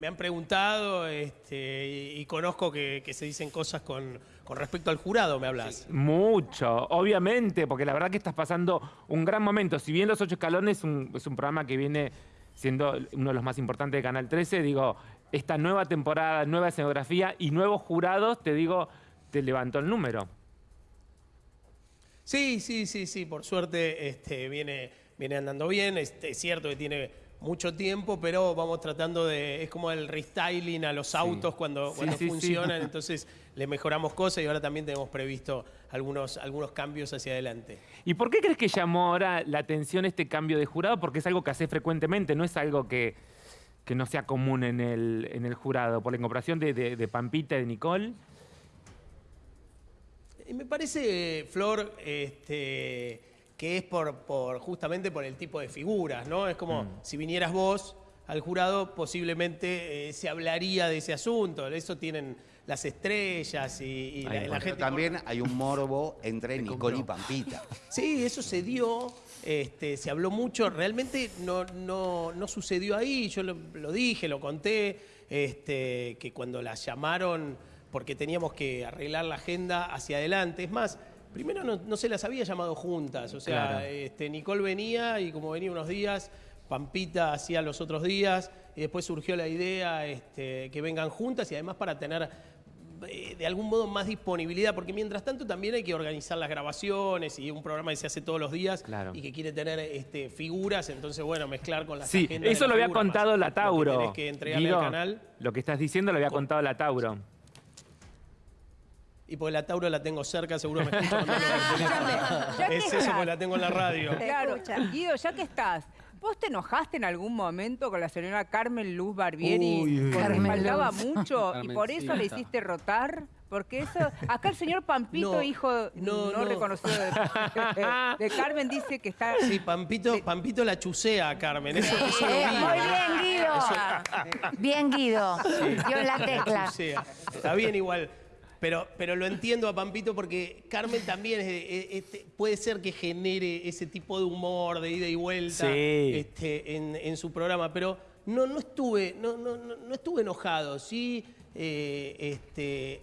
Me han preguntado este, y, y conozco que, que se dicen cosas con, con respecto al jurado, me hablas. Mucho, obviamente, porque la verdad que estás pasando un gran momento. Si bien Los Ocho Escalones es un, es un programa que viene siendo uno de los más importantes de Canal 13, digo, esta nueva temporada, nueva escenografía y nuevos jurados, te digo, te levantó el número. Sí, sí, sí, sí, por suerte este, viene, viene andando bien. Es cierto que tiene mucho tiempo, pero vamos tratando de. Es como el restyling a los autos cuando, Sí, cuando sí, funcionan, entonces le mejoramos cosas y ahora también tenemos previsto algunos, algunos cambios hacia adelante. ¿Y por qué crees que llamó ahora la atención este cambio de jurado? Porque es algo que hace frecuentemente, no es algo que, que no sea común en el, en el jurado. Por la incorporación de, de- de Pampita y de Nicole. Me parece, Flor, este, que es por, por justamente por el tipo de figuras, ¿no? Es como si vinieras vos al jurado, posiblemente eh, se hablaría de ese asunto. Eso tienen las estrellas y, y la, la gente. También hay un morbo entre Nicole y Pampita. Sí, eso se dio, este, se habló mucho, realmente no, no, no sucedió ahí, yo lo, lo dije, lo conté, este, que cuando las llamaron, porque teníamos que arreglar la agenda hacia adelante, es más, primero no, no se las había llamado juntas, o sea, Claro. este, Nicole venía y como venía unos días, Pampita hacía los otros días, y después surgió la idea este, que vengan juntas y además para tener eh, de algún modo más disponibilidad, porque mientras tanto también hay que organizar las grabaciones y un programa que se hace todos los días Claro. y que quiere tener este, figuras, entonces bueno, mezclar con las Sí, eso lo había figuras, contado la lo que Tauro. tenés que entregarle Guido, al canal. Lo que estás diciendo lo había Con- contado la Tauro. Y porque la Tauro la tengo cerca, seguro me escucha cuando hablo Es eso, porque la tengo en la radio. Claro. Guido, ya que estás, ¿vos te enojaste en algún momento con la señora Carmen Luz Barbieri? Uy, uy, porque faltaba Luz. mucho y por eso le hiciste rotar. Porque eso, acá el señor Pampito, No, hijo no, no, no. reconocido de, de Carmen, dice que está... Sí, Pampito, Pampito la chusea a Carmen, eso, eso lo Eh, muy bien, Guido. Bien, Guido. Dio en la La tecla. chusea. Está bien igual. Pero, pero lo entiendo a Pampito porque Carmen también es este, puede ser que genere ese tipo de humor de ida y vuelta Sí. este, en, en su programa. Pero no, no, estuve, no, no, no, no estuve enojado. Sí, eh, este,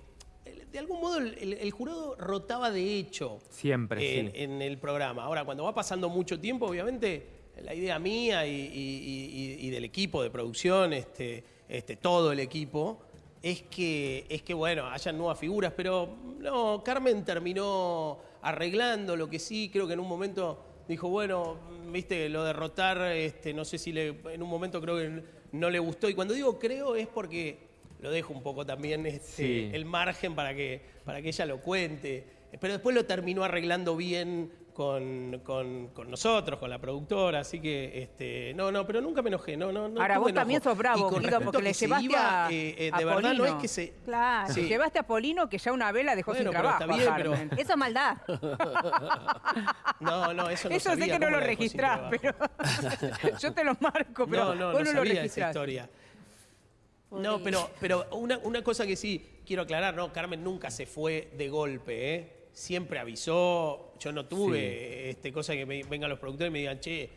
de algún modo el, el- el jurado rotaba de hecho Siempre, en, sí. en el programa. Ahora, cuando va pasando mucho tiempo, obviamente, la idea mía y, y- y- y del equipo de producción, este, este, todo el equipo, es que, es que, bueno, hayan nuevas figuras, pero no, Carmen terminó arreglando lo que sí, creo que en un momento dijo, bueno, viste, lo de rotar, este, no sé si le, en un momento creo que no le gustó. Y cuando digo creo es porque lo dejo un poco también este, Sí. el margen para que, para que ella lo cuente. Pero después lo terminó arreglando bien con, con- con nosotros, con la productora, así que este, no, no, pero nunca me enojé, no, no, no Ahora, vos también sos bravo, Guido, porque le llevaste iba, a, eh, eh, a de verdad no es Polino. que se Claro, Sí. llevaste a Polino que ya una vela dejó Bueno, sin trabajo está bien, pero- Carmen. Eso es maldad. No, no, eso no Eso sé que no lo registrás, pero yo te lo marco, pero no, no, vos no no, lo sabía esa historia. No, pero, pero una, una cosa que sí quiero aclarar, no, Carmen nunca se fue de golpe, ¿eh? Siempre avisó, yo no tuve este, cosa que me, vengan los productores y me digan, che,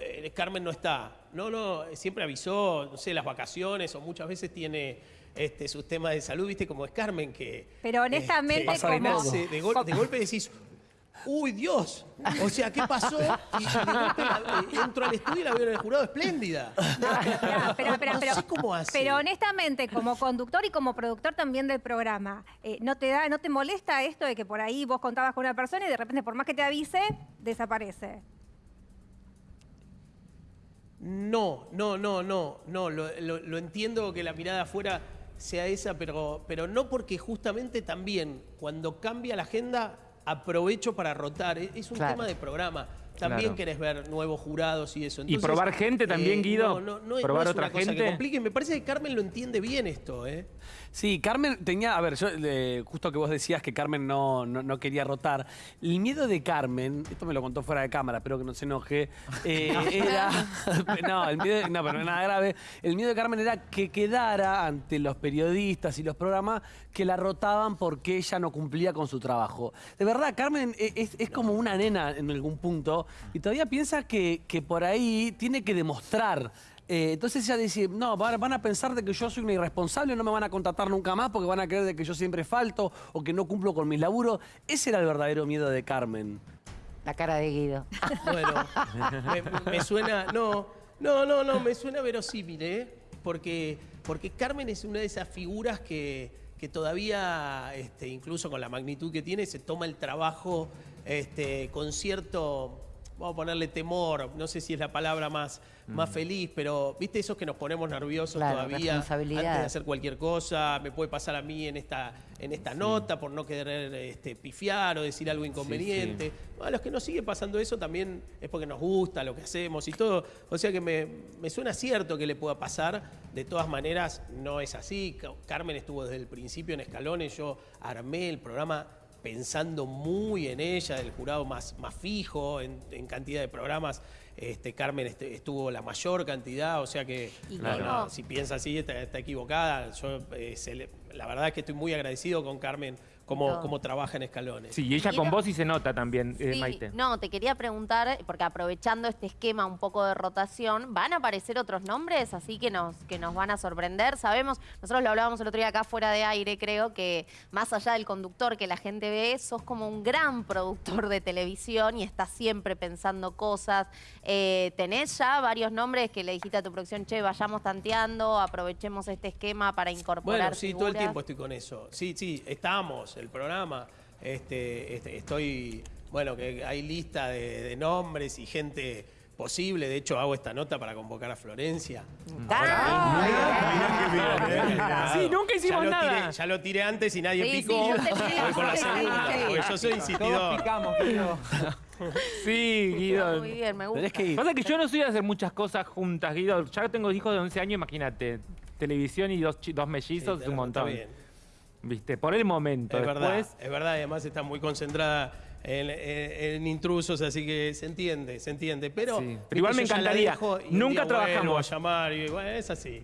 eh, Carmen no está. No, no, siempre avisó, no sé, las vacaciones o muchas veces tiene este, sus temas de salud, viste, como es Carmen que... Pero honestamente, este, como- de, gol- de golpe decís, uy, Dios, o sea, ¿qué pasó? Y, y de golpe la- eh, entro al estudio y la veo en el jurado espléndida. Ya, pero, pero, No sé cómo hace. pero honestamente, como conductor y como productor también del programa, eh, ¿no, te da, ¿no te molesta esto de que por ahí vos contabas con una persona y de repente, por más que te avise, desaparece? No, no, no, no, no, lo, lo- lo entiendo que la mirada afuera sea esa, pero, pero no porque justamente también cuando cambia la agenda aprovecho para rotar, es, un Claro. tema de programa. También Claro. querés ver nuevos jurados y eso. ¿Y probar gente también, Guido? No, no, no ¿Probar no es otra una cosa gente? que complique. Me parece que Carmen lo entiende bien esto, ¿eh? Sí, Carmen tenía, a ver, yo eh, justo que vos decías que Carmen no, no, quería rotar. El miedo de Carmen, esto me lo contó fuera de cámara, espero que no se enoje, eh, era, no, el miedo, no, pero nada grave. El miedo de Carmen era que quedara ante los periodistas y los programas que la rotaban porque ella no cumplía con su trabajo. De verdad, Carmen es, es como una nena en algún punto y todavía piensa que, que por ahí tiene que demostrar Eh, entonces ella dice, no, van, a pensar de que yo soy una irresponsable, no me van a contratar nunca más porque van a creer de que yo siempre falto o que no cumplo con mis laburos. Ese era el verdadero miedo de Carmen. La cara de Guido. Bueno, me, me suena. No, no, no, no, me suena verosímil, ¿eh? Porque, porque Carmen es una de esas figuras que, que todavía, este, incluso con la magnitud que tiene, se toma el trabajo este, con cierto. Vamos a ponerle temor, no sé si es la palabra más, más feliz, pero viste esos que nos ponemos nerviosos Claro, todavía antes de hacer cualquier cosa, me puede pasar a mí en esta, en esta nota por no querer este, pifiar o decir algo inconveniente. A los que nos sigue pasando eso también es porque nos gusta lo que hacemos y todo. O sea que me, me suena cierto que le pueda pasar. De todas maneras, no es así. Ca- Carmen estuvo desde el principio en escalones. Yo armé el programa pensando muy en ella, el jurado más, más fijo en, en cantidad de programas. Este, Carmen este- estuvo la mayor cantidad, o sea que no, no, si piensa así está, está equivocada. Yo, eh, se le- la verdad es que estoy muy agradecido con Carmen cómo, cómo trabaja en escalones. Sí, y ella con vos sí se nota también, eh, Maite. No, te quería preguntar, porque aprovechando este esquema un poco de rotación, ¿van a aparecer otros nombres así que nos, que nos van a sorprender? Sabemos, nosotros lo hablábamos el otro día acá fuera de aire, creo que más allá del conductor que la gente ve, sos como un gran productor de televisión y estás siempre pensando cosas. Eh, ¿Tenés ya varios nombres que le dijiste a tu producción, che, vayamos tanteando, aprovechemos este esquema para incorporar Bueno, sí, todo el figuras"? tiempo estoy con eso. Sí, sí, estamos, el programa. Este, este, estoy, bueno, que hay lista de, de nombres y gente posible. De hecho, hago esta nota para convocar a Florencia. Sí, nunca hicimos ya lo nada. Tiré, ya lo tiré antes y nadie Sí, sí, picó. yo Voy con la segunda, porque yo soy insistidor. Todos picamos, Guido. Sí, Guido. Muy bien, me gusta. Que. Pasa que yo no soy de hacer muchas cosas juntas, Guido. Ya tengo hijos de 11 años, imagínate. Televisión y dos, dos mellizos Sí, es un está montón. bien. ¿Viste? Por el momento. Es verdad, es verdad, además está muy concentrada en, en- en intrusos, así que se entiende, se entiende. Pero, Sí, pero igual me encantaría. dejo Nunca trabajamos. a llamar y bueno, es así.